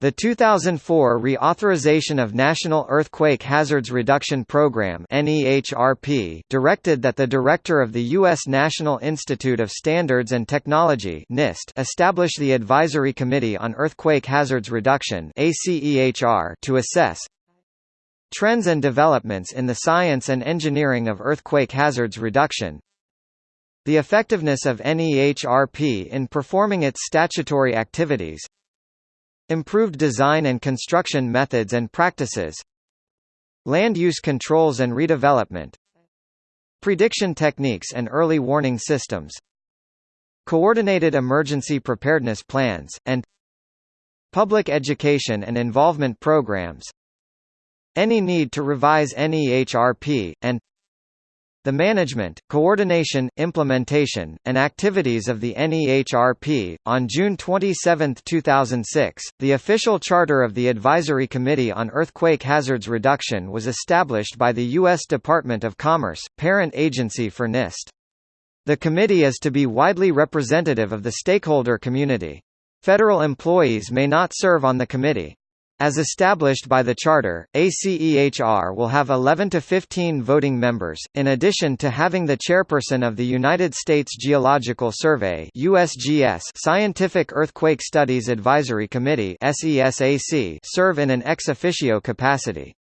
The 2004 Reauthorization of National Earthquake Hazards Reduction Program directed that the director of the U.S. National Institute of Standards and Technology (NIST) establish the Advisory Committee on Earthquake Hazards Reduction to assess trends and developments in the science and engineering of earthquake hazards reduction, the effectiveness of NEHRP in performing its statutory activities, Improved design and construction methods and practices Land use controls and redevelopment Prediction techniques and early warning systems Coordinated emergency preparedness plans, and Public education and involvement programs Any need to revise NEHRP, and the management, coordination, implementation, and activities of the NEHRP. On June 27, 2006, the official charter of the Advisory Committee on Earthquake Hazards Reduction was established by the U.S. Department of Commerce, parent agency for NIST. The committee is to be widely representative of the stakeholder community. Federal employees may not serve on the committee. As established by the Charter, ACEHR will have 11 to 15 voting members, in addition to having the chairperson of the United States Geological Survey USGS Scientific Earthquake Studies Advisory Committee serve in an ex officio capacity.